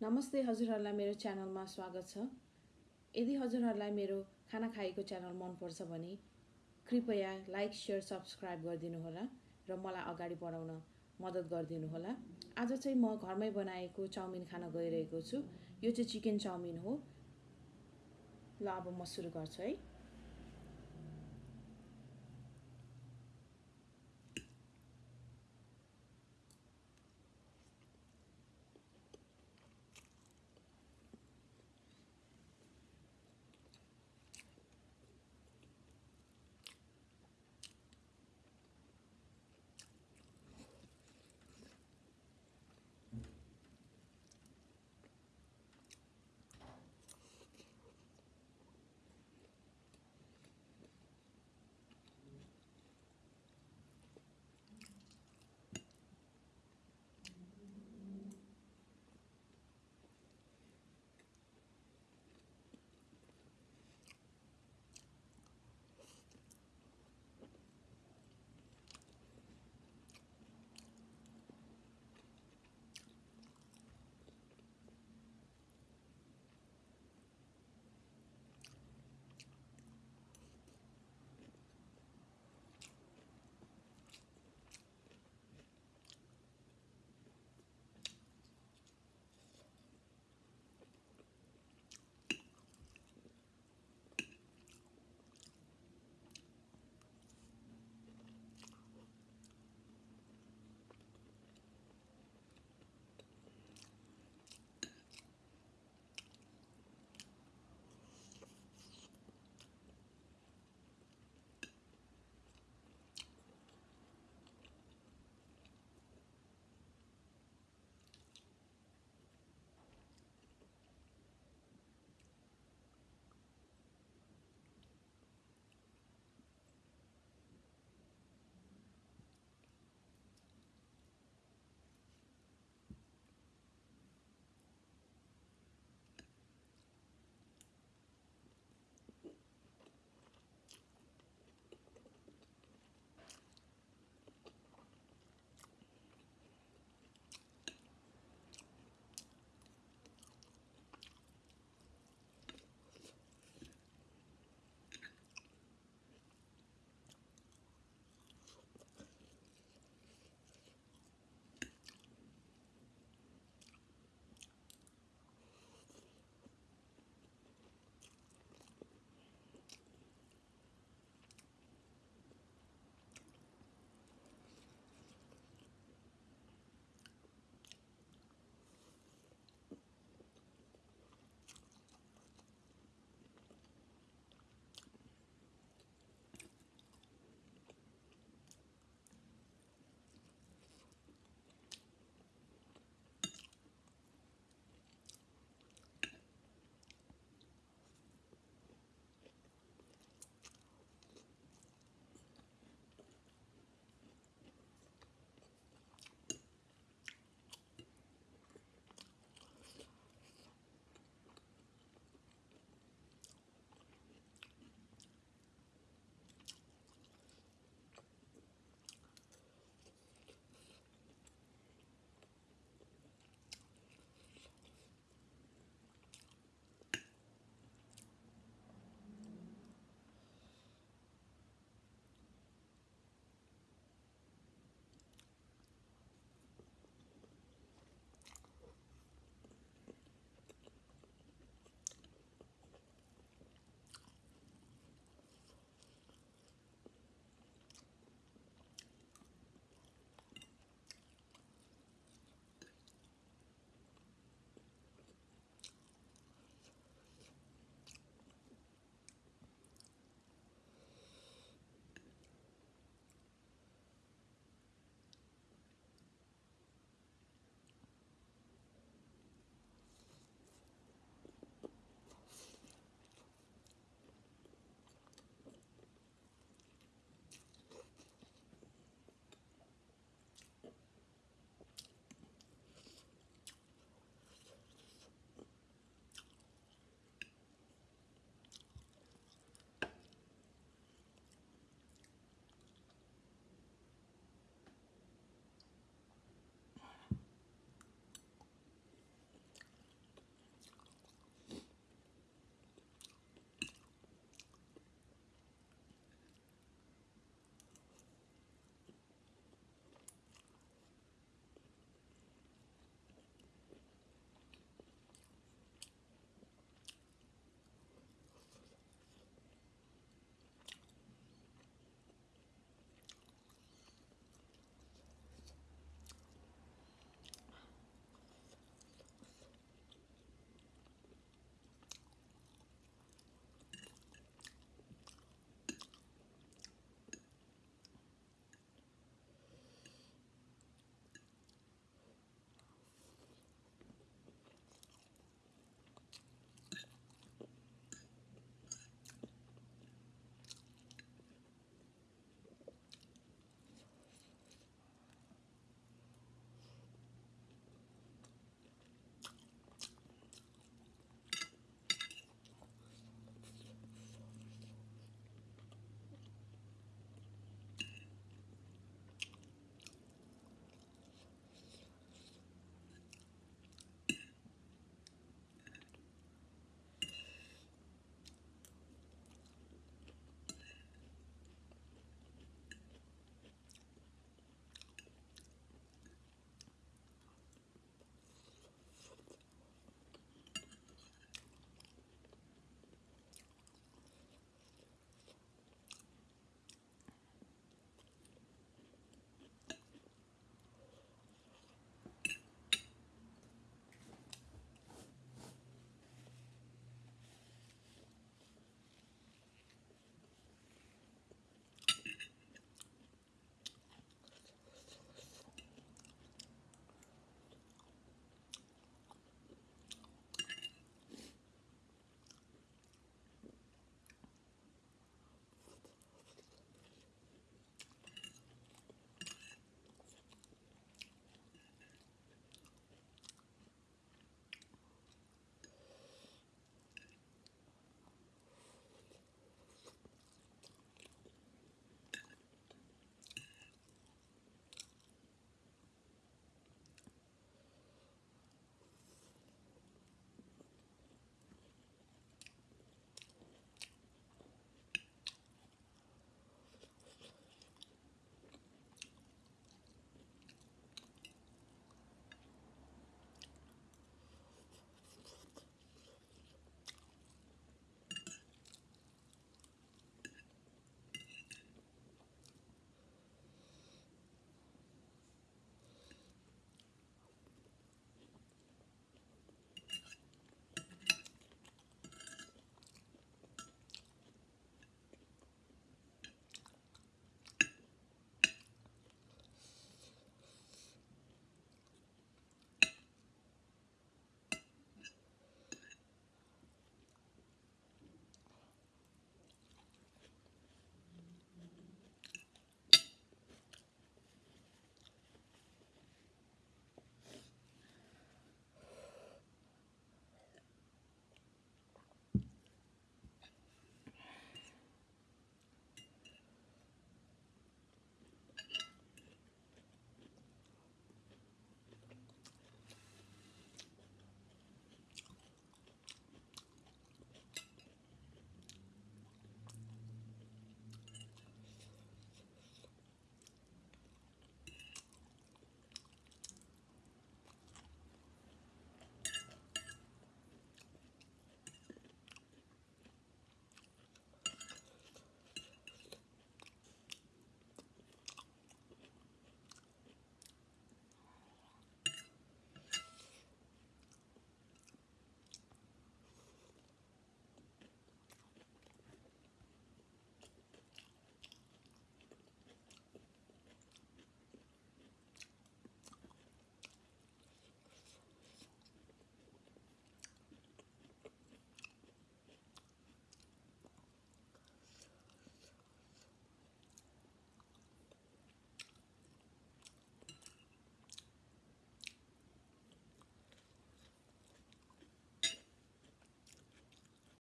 नमस्ते हजुरहरूलाई मेरो च्यानलमा स्वागत छ। यदि हजुरहरूलाई मेरो खाना खाएको च्यानल मनपर्छ भने कृपया लाइक सेयर सब्सक्राइब गरिदिनुहोला र मलाई अगाडि बढाउन मद्दत गरिदिनुहोला। आज चाहिँ म घरमै बनाएको चाउमिन खान गइरहेको छु। यो चाहिँ चिकन चाउमिन हो। ल अब म सुरु गर्छु है।